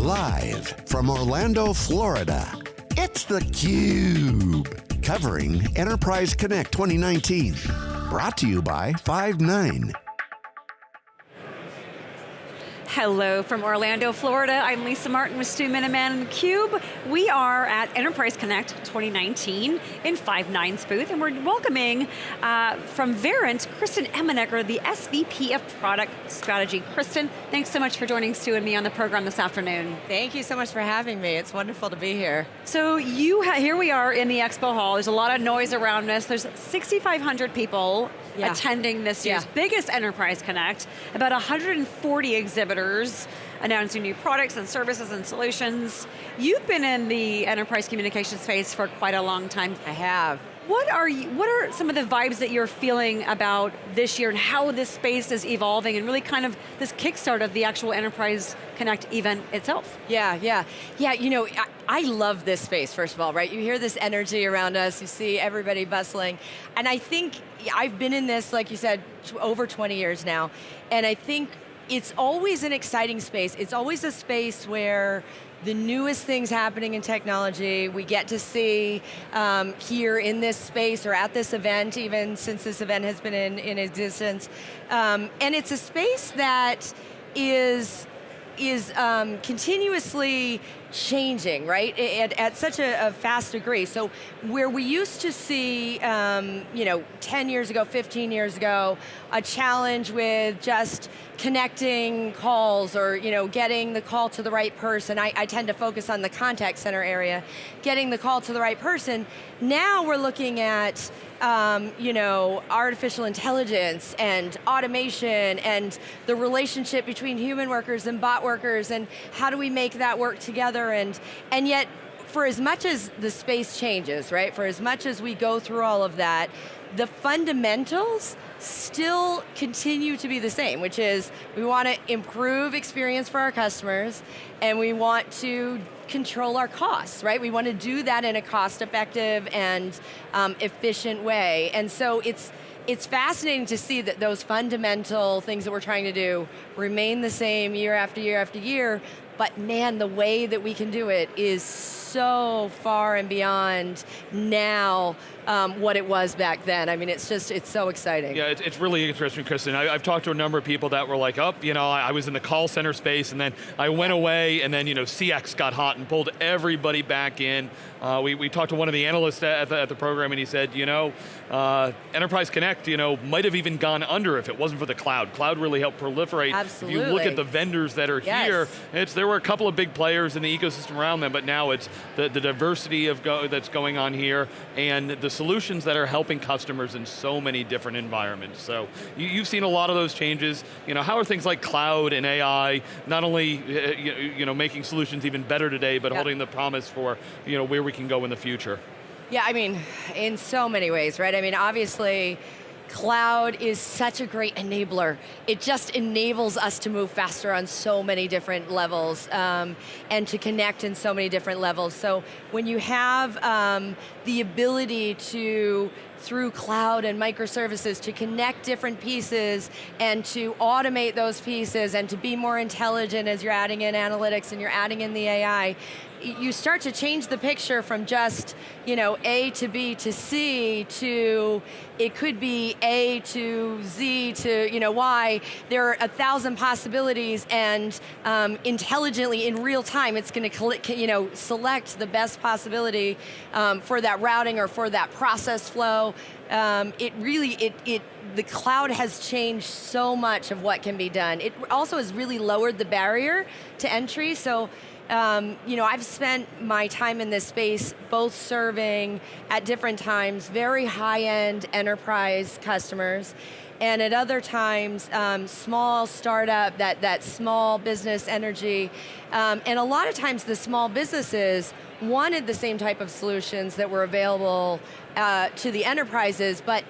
Live from Orlando, Florida, it's theCUBE. Covering Enterprise Connect 2019. Brought to you by Five9. Hello from Orlando, Florida. I'm Lisa Martin with Stu Miniman and theCUBE. We are at Enterprise Connect 2019 in Five9's booth, and we're welcoming uh, from Verint, Kristen Emenegger, the SVP of Product Strategy. Kristen, thanks so much for joining Stu and me on the program this afternoon. Thank you so much for having me. It's wonderful to be here. So you here we are in the expo hall. There's a lot of noise around us. There's 6,500 people yeah. attending this year's yeah. biggest Enterprise Connect, about 140 exhibitors announcing new products and services and solutions. You've been in the enterprise communication space for quite a long time. I have. What are, you, what are some of the vibes that you're feeling about this year and how this space is evolving and really kind of this kickstart of the actual Enterprise Connect event itself? Yeah, yeah. Yeah, you know, I, I love this space, first of all, right? You hear this energy around us, you see everybody bustling, and I think, I've been in this, like you said, over 20 years now, and I think it's always an exciting space. It's always a space where the newest things happening in technology, we get to see um, here in this space or at this event, even since this event has been in, in existence. Um, and it's a space that is is um, continuously changing, right? At, such a, a, fast degree. So where we used to see, um, you know, 10 years ago, 15 years ago, a challenge with just connecting calls or, you know, getting the call to the right person. I, I tend to focus on the contact center area. Getting the call to the right person. Now we're looking at um, you know, artificial intelligence and automation and the relationship between human workers and bot workers and how do we make that work together together and, and yet, for as much as the space changes, right, for as much as we go through all of that, the fundamentals still continue to be the same, which is we want to improve experience for our customers and we want to control our costs, right? We want to do that in a cost effective and um, efficient way. And so it's, it's fascinating to see that those fundamental things that we're trying to do remain the same year after year after year, but man, the way that we can do it is so far and beyond now um, what it was back then. I mean, it's just, it's so exciting. Yeah, it's, it's really interesting, Kristen. I, have talked to a number of people that were like, oh, you know, I, I, was in the call center space and then I went away and then, you know, CX got hot and pulled everybody back in. Uh, we, we talked to one of the analysts at the, at the program and he said, you know, uh, Enterprise Connect, you know, might have even gone under if it wasn't for the cloud. Cloud really helped proliferate. Absolutely. If you look at the vendors that are yes. here, it's, there were a couple of big players in the ecosystem around them, but now it's the, the diversity of go, that's going on here and the solutions that are helping customers in so many different environments. So you, have seen a lot of those changes. You know, how are things like cloud and AI not only uh, you know, making solutions even better today, but yep. holding the promise for you know, where we can go in the future? Yeah, I mean, in so many ways, right? I mean, obviously, cloud is such a great enabler. It just enables us to move faster on so many different levels um, and to connect in so many different levels. So when you have um, the ability to through cloud and microservices to connect different pieces and to automate those pieces and to be more intelligent as you're adding in analytics and you're adding in the AI, you start to change the picture from just, you know, A to B to C to, it could be A to Z to, you know, Y. There are a thousand possibilities and um, intelligently, in real time, it's going to, you know, select the best possibility um, for that routing or for that process flow. Um, it really, it, it, the cloud has changed so much of what can be done. It also has really lowered the barrier to entry, so um, you know, I've spent my time in this space both serving at different times very high-end enterprise customers and at other times, um, small startup, that, that small business energy. Um, and a lot of times the small businesses wanted the same type of solutions that were available uh, to the enterprises, but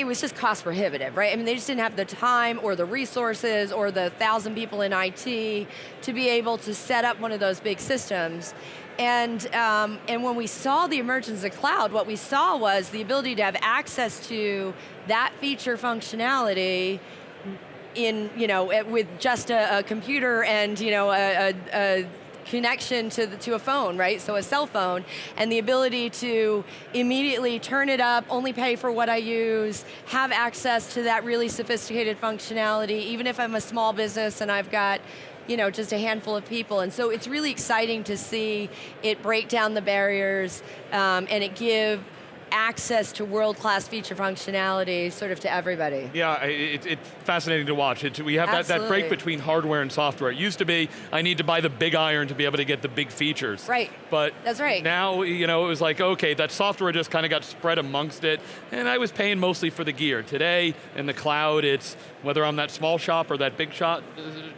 it was just cost prohibitive, right? I mean, they just didn't have the time or the resources or the thousand people in IT to be able to set up one of those big systems. And, um, and when we saw the emergence of cloud, what we saw was the ability to have access to that feature functionality in, you know, with just a, a computer and, you know, a, a, a connection to, the, to a phone, right? So a cell phone, and the ability to immediately turn it up, only pay for what I use, have access to that really sophisticated functionality, even if I'm a small business and I've got you know, just a handful of people. And so it's really exciting to see it break down the barriers um, and it give access to world-class feature functionality sort of to everybody. Yeah, it's it, fascinating to watch. It, we have that, that break between hardware and software. It used to be, I need to buy the big iron to be able to get the big features. Right, but that's right. now, you know, it was like, okay, that software just kind of got spread amongst it, and I was paying mostly for the gear. Today, in the cloud, it's, whether I'm that small shop or that big shop,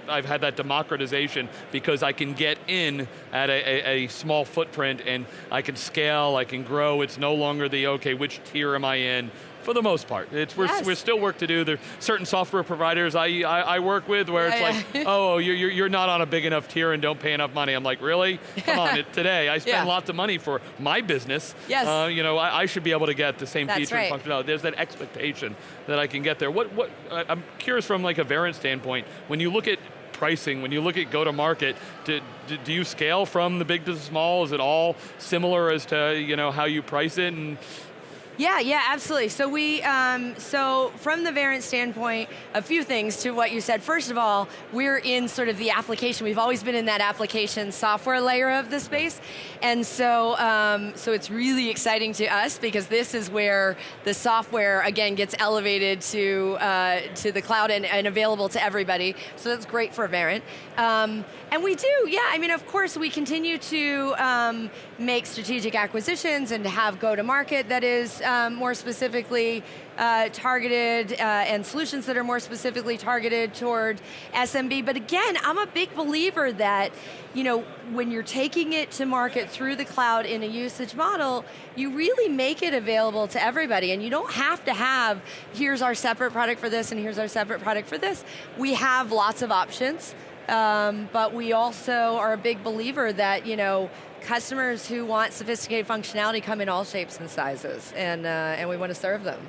I've had that democratization because I can get in at a, a, a small footprint and I can scale, I can grow, it's no longer the okay, which tier am I in? For the most part, it's we're, yes. we're still work to do. There's certain software providers I, I, I work with where it's yeah, like, oh, you're, you're not on a big enough tier and don't pay enough money. I'm like, really? Come on, it, today I spend yeah. lots of money for my business. Yes. Uh, you know, I, I, should be able to get the same That's feature right. and functionality. There's that expectation that I can get there. What, what, I'm curious from like a Verint standpoint, when you look at pricing, when you look at go-to-market, do, do, you scale from the big to the small? Is it all similar as to you know how you price it? And yeah, yeah, absolutely. So we, um, so from the Verint standpoint, a few things to what you said. First of all, we're in sort of the application. We've always been in that application software layer of the space, and so um, so it's really exciting to us because this is where the software again gets elevated to uh, to the cloud and, and, available to everybody. So that's great for Verint. Um, and we do, yeah. I mean, of course, we continue to um, make strategic acquisitions and have go to market that is um, more specifically uh, targeted uh, and solutions that are more specifically targeted toward SMB. But again, I'm a big believer that you know, when you're taking it to market through the cloud in a usage model, you really make it available to everybody and you don't have to have, here's our separate product for this and here's our separate product for this. We have lots of options. Um, but we also are a big believer that, you know, customers who want sophisticated functionality come in all shapes and sizes, and, uh, and we want to serve them.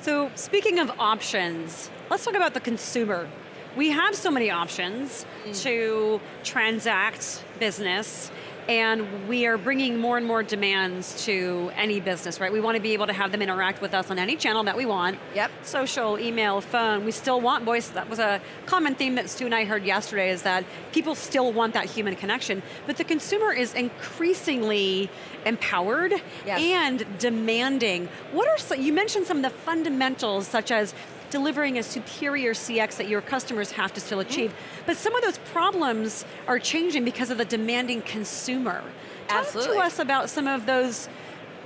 So speaking of options, let's talk about the consumer. We have so many options mm. to transact business and we are bringing more and more demands to any business, right? We want to be able to have them interact with us on any channel that we want. Yep. Social, email, phone, we still want voice. That was a common theme that Stu and I heard yesterday is that people still want that human connection, but the consumer is increasingly empowered yes. and demanding. What are, some, you mentioned some of the fundamentals such as delivering a superior CX that your customers have to still achieve. Mm. But some of those problems are changing because of the demanding consumer. Absolutely. Talk to us about some of those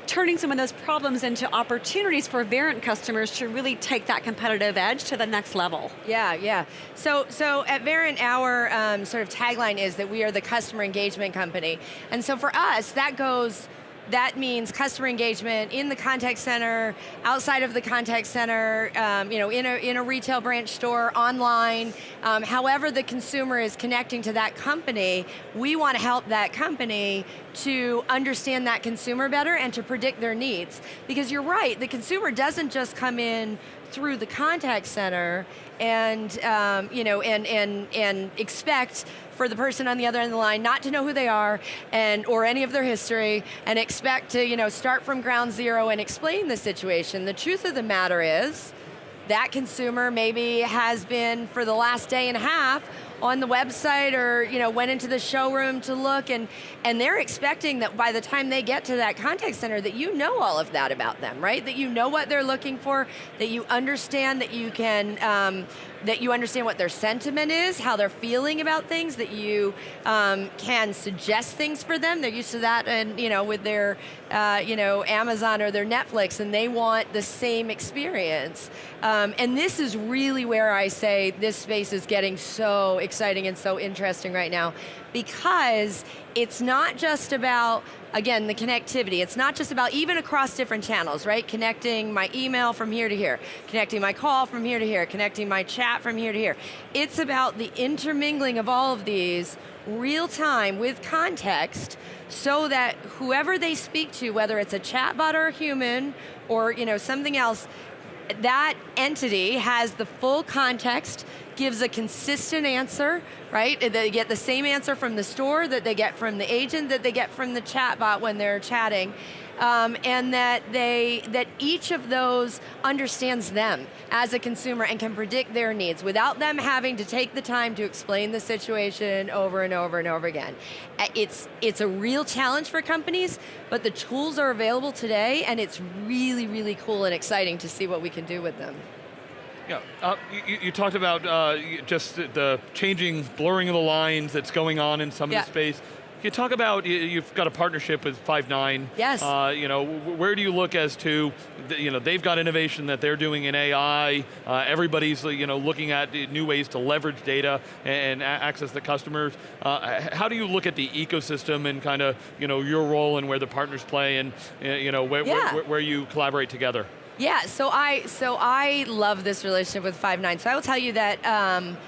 turning some of those problems into opportunities for Verint customers to really take that competitive edge to the next level. Yeah, yeah. So, so at Verint, our um, sort of tagline is that we are the customer engagement company. And so for us, that goes that means customer engagement in the contact center, outside of the contact center, um, you know, in a, in a retail branch store, online, um, however the consumer is connecting to that company, we want to help that company to understand that consumer better and to predict their needs. Because you're right, the consumer doesn't just come in through the contact center and um, you know and and and expect for the person on the other end of the line not to know who they are and or any of their history and expect to you know start from ground zero and explain the situation. The truth of the matter is that consumer maybe has been for the last day and a half on the website or you know went into the showroom to look and and they're expecting that by the time they get to that contact center that you know all of that about them, right? That you know what they're looking for, that you understand that you can um, that you understand what their sentiment is, how they're feeling about things, that you um, can suggest things for them. They're used to that, and you know, with their, uh, you know, Amazon or their Netflix, and they want the same experience. Um, and this is really where I say this space is getting so exciting and so interesting right now because it's not just about, again, the connectivity. It's not just about, even across different channels, right? Connecting my email from here to here, connecting my call from here to here, connecting my chat from here to here. It's about the intermingling of all of these real time with context so that whoever they speak to, whether it's a chatbot or a human or you know something else, that entity has the full context gives a consistent answer, right? They get the same answer from the store that they get from the agent, that they get from the chatbot when they're chatting um, and that they that each of those understands them as a consumer and can predict their needs without them having to take the time to explain the situation over and over and over again. It's it's a real challenge for companies, but the tools are available today, and it's really really cool and exciting to see what we can do with them. Yeah, uh, you, you, talked about uh, just the changing, blurring of the lines that's going on in some yeah. of the space. You talk about you've got a partnership with Five9. Yes. Uh, you know, where do you look as to, you know, they've got innovation that they're doing in AI. Uh, everybody's, you know, looking at new ways to leverage data and access the customers. Uh, how do you look at the ecosystem and kind of, you know, your role and where the partners play and, you know, where, yeah. where, where you collaborate together? Yeah. So I so I love this relationship with Five9. So I will tell you that. Um,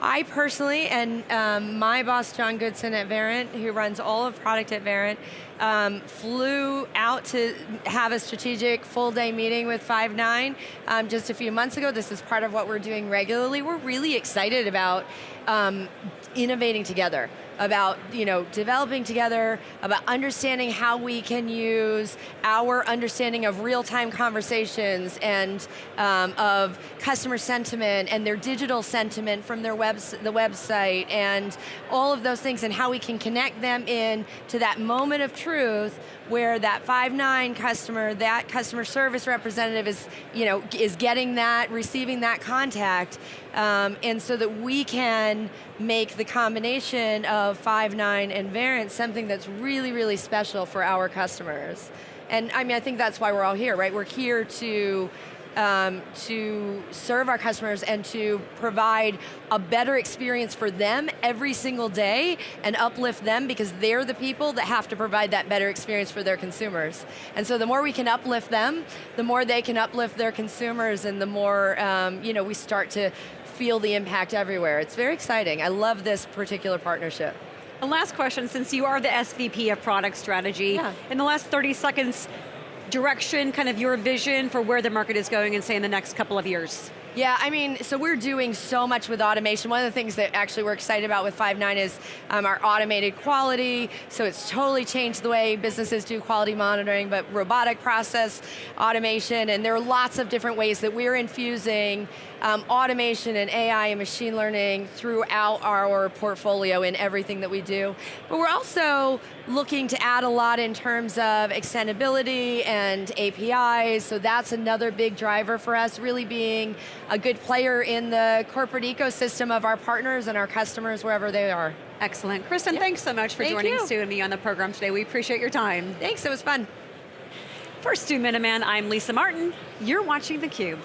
I personally, and um, my boss, John Goodson at Verint, who runs all of product at Verint, um, flew out to have a strategic full day meeting with Five9 um, just a few months ago. This is part of what we're doing regularly. We're really excited about um, innovating together about you know developing together, about understanding how we can use our understanding of real-time conversations and um, of customer sentiment and their digital sentiment from their webs the website and all of those things and how we can connect them in to that moment of truth where that Five9 customer, that customer service representative is, you know, is getting that, receiving that contact, um, and so that we can make the combination of Five9 and Verint something that's really, really special for our customers. And I mean, I think that's why we're all here, right? We're here to um, to serve our customers and to provide a better experience for them every single day and uplift them because they're the people that have to provide that better experience for their consumers. And so the more we can uplift them, the more they can uplift their consumers and the more um, you know, we start to feel the impact everywhere. It's very exciting. I love this particular partnership. And last question, since you are the SVP of product strategy, yeah. in the last 30 seconds, direction, kind of your vision for where the market is going and say in the next couple of years? Yeah, I mean, so we're doing so much with automation. One of the things that actually we're excited about with Five9 is um, our automated quality. So it's totally changed the way businesses do quality monitoring, but robotic process automation, and there are lots of different ways that we're infusing um, automation and AI and machine learning throughout our portfolio in everything that we do. But we're also looking to add a lot in terms of extendability and APIs, so that's another big driver for us, really being a good player in the corporate ecosystem of our partners and our customers wherever they are. Excellent. Kristen, yep. thanks so much for Thank joining you. Stu and me on the program today. We appreciate your time. Thanks, it was fun. For Stu Miniman, I'm Lisa Martin. You're watching theCUBE.